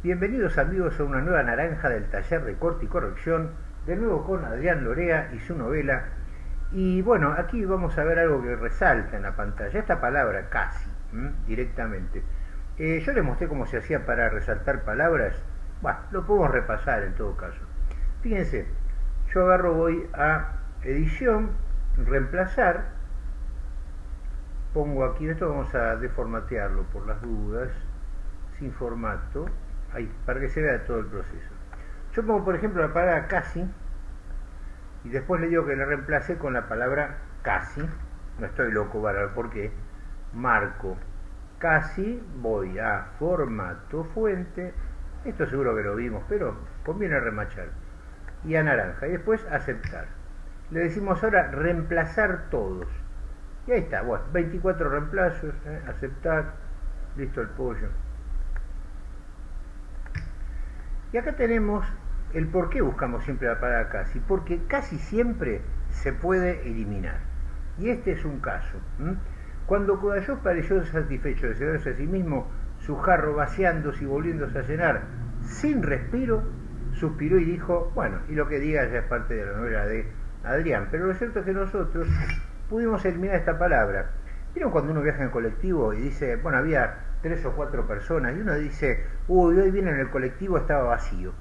Bienvenidos amigos a una nueva naranja del taller de corte y corrección, de nuevo con Adrián Lorea y su novela. Y bueno, aquí vamos a ver algo que resalta en la pantalla, esta palabra casi, directamente. Eh, yo les mostré cómo se hacía para resaltar palabras, bueno, lo podemos repasar en todo caso. Fíjense, yo agarro, voy a edición, reemplazar, pongo aquí, esto vamos a deformatearlo por las dudas, sin formato, ahí, para que se vea todo el proceso. Yo pongo, por ejemplo, la palabra casi, y después le digo que la reemplace con la palabra casi, no estoy loco para ver por qué, marco. Casi, voy a formato fuente, esto seguro que lo vimos, pero conviene remachar, y a naranja, y después aceptar. Le decimos ahora reemplazar todos, y ahí está, bueno, 24 reemplazos, ¿eh? aceptar, listo el pollo. Y acá tenemos el por qué buscamos siempre la palabra casi, porque casi siempre se puede eliminar. Y este es un caso. Cuando Kudayov pareció satisfecho de cederse a sí mismo, su jarro vaciándose y volviéndose a llenar sin respiro, suspiró y dijo, bueno, y lo que diga ya es parte de la novela de Adrián, pero lo cierto es que nosotros pudimos eliminar esta palabra. ¿Vieron cuando uno viaja en colectivo y dice, bueno, había tres o cuatro personas y uno dice, uy, hoy viene en el colectivo, estaba vacío.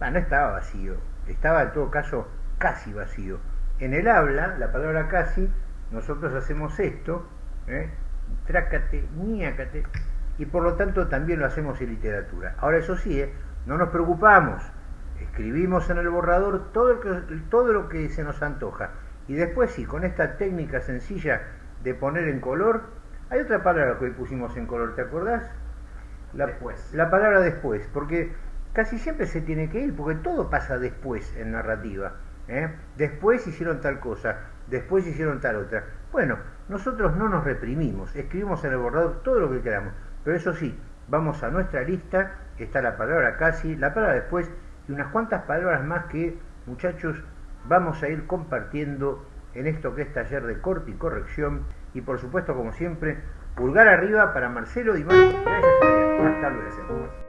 Ah, no estaba vacío, estaba en todo caso casi vacío. En el habla, la palabra casi, nosotros hacemos esto, ¿eh? trácate, ñácate, y por lo tanto también lo hacemos en literatura. Ahora eso sí, ¿eh? no nos preocupamos, escribimos en el borrador todo, todo lo que se nos antoja. Y después sí, con esta técnica sencilla de poner en color, hay otra palabra que hoy pusimos en color, ¿te acordás? La, después. La palabra después, porque casi siempre se tiene que ir, porque todo pasa después en narrativa. ¿eh? Después hicieron tal cosa, después hicieron tal otra. Bueno, nosotros no nos reprimimos, escribimos en el borrador todo lo que queramos, pero eso sí, vamos a nuestra lista, está la palabra casi, la palabra después y unas cuantas palabras más que, muchachos, vamos a ir compartiendo en esto que es taller de corte y corrección y por supuesto como siempre pulgar arriba para Marcelo y Marco. Gracias Hasta luego.